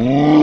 Mm.